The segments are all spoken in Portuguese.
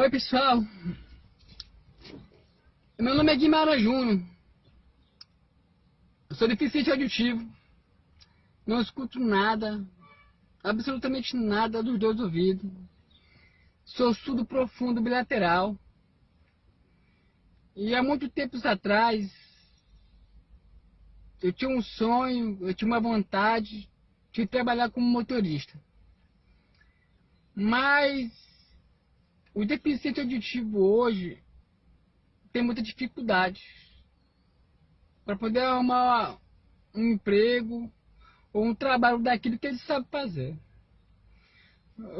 Oi pessoal, meu nome é Guimarães Júnior, sou deficiente auditivo, não escuto nada, absolutamente nada dos dois ouvidos, sou surdo profundo bilateral, e há muito tempos atrás eu tinha um sonho, eu tinha uma vontade de trabalhar como motorista. Mas o deficiente auditivo hoje tem muita dificuldade para poder arrumar um emprego ou um trabalho daquilo que ele sabe fazer.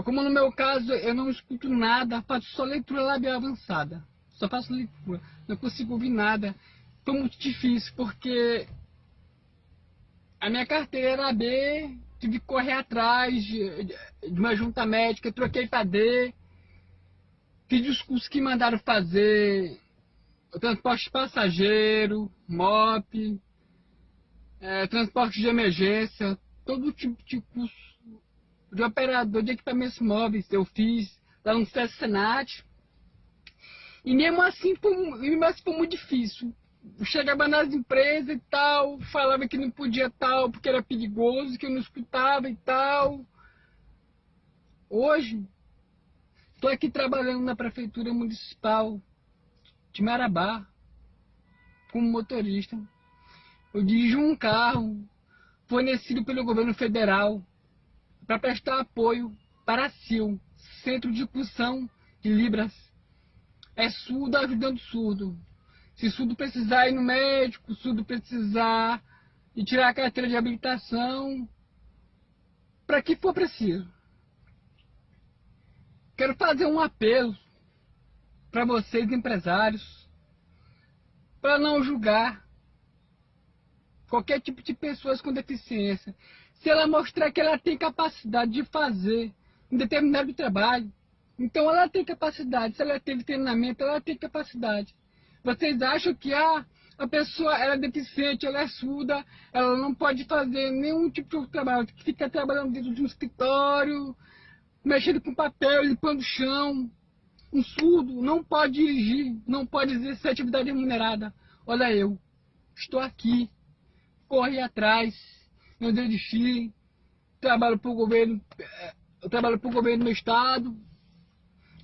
Como no meu caso, eu não escuto nada, faço só leitura labial avançada. Só faço leitura, não consigo ouvir nada. Foi muito difícil, porque a minha carteira era B, tive que correr atrás de, de uma junta médica, troquei para D, Os cursos que mandaram fazer transporte passageiro, MOP, é, transporte de emergência, todo tipo de curso de operador de equipamentos móveis eu fiz lá no SESC Senat. E mesmo assim foi, mesmo assim foi muito difícil. Chegava nas empresas e tal, falava que não podia tal, porque era perigoso, que eu não escutava e tal. Hoje, Estou aqui trabalhando na Prefeitura Municipal de Marabá, como motorista. Eu dirijo um carro fornecido pelo governo federal para prestar apoio para a CIL, Centro de Discussão de Libras. É surdo ajudando surdo. Se surdo precisar ir no médico, surdo precisar de tirar a carteira de habilitação, para que for preciso. Quero fazer um apelo para vocês, empresários, para não julgar qualquer tipo de pessoas com deficiência. Se ela mostrar que ela tem capacidade de fazer um determinado trabalho, então ela tem capacidade. Se ela teve treinamento, ela tem capacidade. Vocês acham que ah, a pessoa ela é deficiente, ela é surda, ela não pode fazer nenhum tipo de trabalho, que fica trabalhando dentro de um escritório, mexendo com papel, limpando o chão. Um surdo não pode dirigir, não pode exercer atividade remunerada. Olha eu, estou aqui, corri atrás, não desisti, trabalho para o governo, eh, eu trabalho para o governo do estado,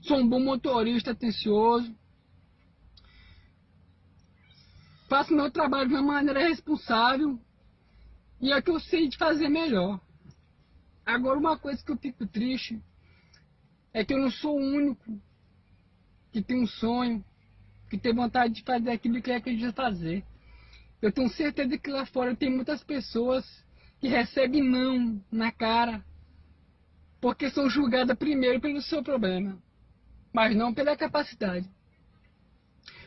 sou um bom motorista atencioso, faço meu trabalho de uma maneira responsável e é que eu sei de fazer melhor. Agora, uma coisa que eu fico triste é que eu não sou o único que tem um sonho, que tem vontade de fazer aquilo que acredita fazer. Eu tenho certeza que lá fora tem muitas pessoas que recebem não na cara, porque são julgadas primeiro pelo seu problema, mas não pela capacidade.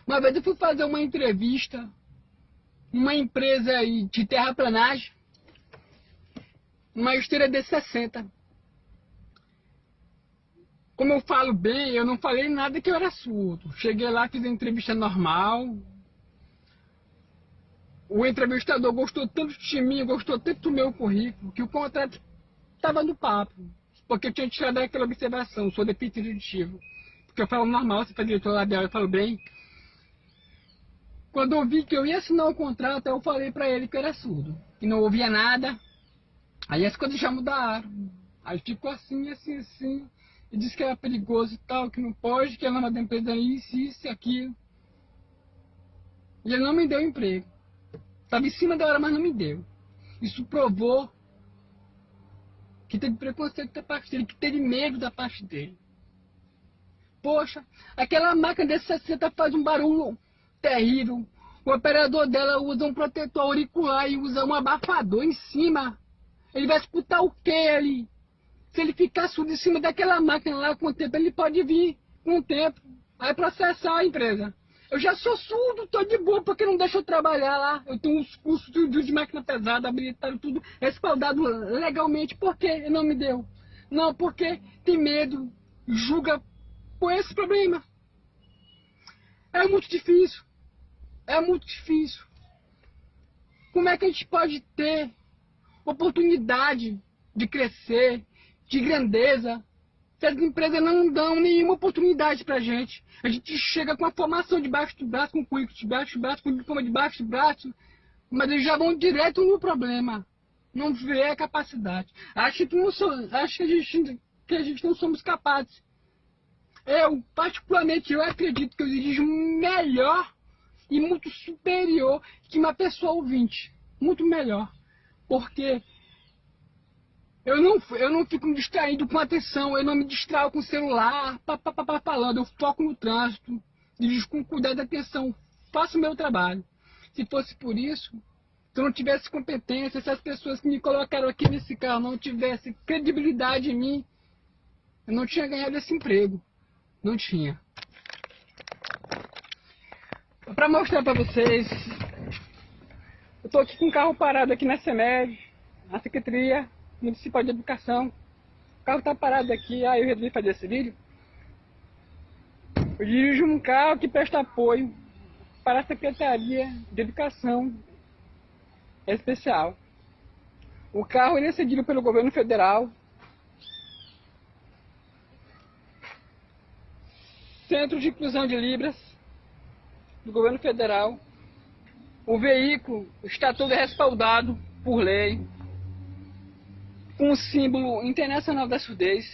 Uma vez eu fui fazer uma entrevista numa empresa de terraplanagem, uma esteira de 60. Como eu falo bem, eu não falei nada que eu era surdo. Cheguei lá, fiz a entrevista normal. O entrevistador gostou tanto de mim, gostou tanto do meu currículo, que o contrato estava no papo. Porque eu tinha tirado aquela observação, sou deficiente Porque eu falo normal, você faz diretor labial, eu falo bem. Quando eu vi que eu ia assinar o contrato, eu falei para ele que eu era surdo. Que não ouvia nada, Aí as coisas já mudaram. Aí ficou assim, assim, assim. E disse que era perigoso e tal, que não pode, que ela da empresa isso, isso e aquilo. E ele não me deu emprego. Estava em cima da hora, mas não me deu. Isso provou que teve preconceito da parte dele, que teve medo da parte dele. Poxa, aquela máquina desse 60 faz um barulho terrível. O operador dela usa um protetor auricular e usa um abafador em cima ele vai escutar o que ali? Se ele ficar surdo em cima daquela máquina lá com o tempo, ele pode vir com o tempo. Vai processar a empresa. Eu já sou surdo, tô de boa, porque não deixa eu trabalhar lá. Eu tenho uns cursos de, de máquina pesada, habilitado, tudo respaldado legalmente. Por que não me deu? Não, porque tem medo, julga com esse problema. É muito difícil. É muito difícil. Como é que a gente pode ter oportunidade de crescer, de grandeza, as empresas não dão nenhuma oportunidade pra gente. A gente chega com a formação debaixo do braço, com o currículo debaixo do braço, com o diploma debaixo do braço, mas eles já vão direto no problema. Não vê a capacidade. Acho que, não sou, acho que, a gente, que a gente não somos capazes. Eu, particularmente, eu acredito que eu dirijo melhor e muito superior que uma pessoa ouvinte. Muito melhor. Porque eu não, eu não fico me distraído com atenção, eu não me distraio com o celular, pá, pá, pá, falando, eu foco no trânsito, dirijo com cuidado e atenção, faço o meu trabalho. Se fosse por isso, se eu não tivesse competência, se as pessoas que me colocaram aqui nesse carro não tivessem credibilidade em mim, eu não tinha ganhado esse emprego. Não tinha. Para mostrar para vocês, eu estou aqui com um carro parado aqui na CEMED, na Secretaria Municipal de Educação. O carro está parado aqui, aí eu resolvi fazer esse vídeo. Eu dirijo um carro que presta apoio para a Secretaria de Educação Especial. O carro ele é cedido pelo governo federal. Centro de Inclusão de Libras do governo federal. O veículo está todo respaldado por lei com o símbolo internacional da surdez.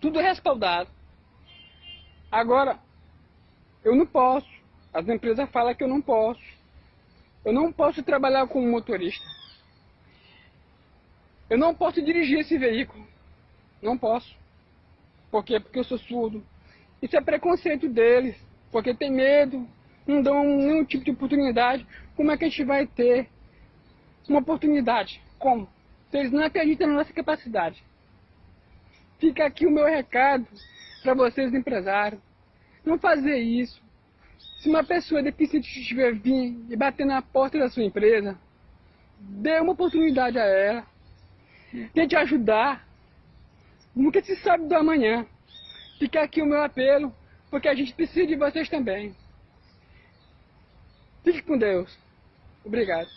Tudo respaldado. Agora, eu não posso. As empresas falam que eu não posso. Eu não posso trabalhar como motorista. Eu não posso dirigir esse veículo. Não posso. Por quê? Porque eu sou surdo. Isso é preconceito deles. Porque tem medo. Não dão nenhum tipo de oportunidade. Como é que a gente vai ter uma oportunidade? Como? Vocês não acreditam na nossa capacidade. Fica aqui o meu recado para vocês, empresários. Não fazer isso. Se uma pessoa deficiente estiver vir e bater na porta da sua empresa, dê uma oportunidade a ela. Tente ajudar. Nunca se sabe do amanhã. Fica aqui o meu apelo, porque a gente precisa de vocês também. Fique com Deus. Obrigado.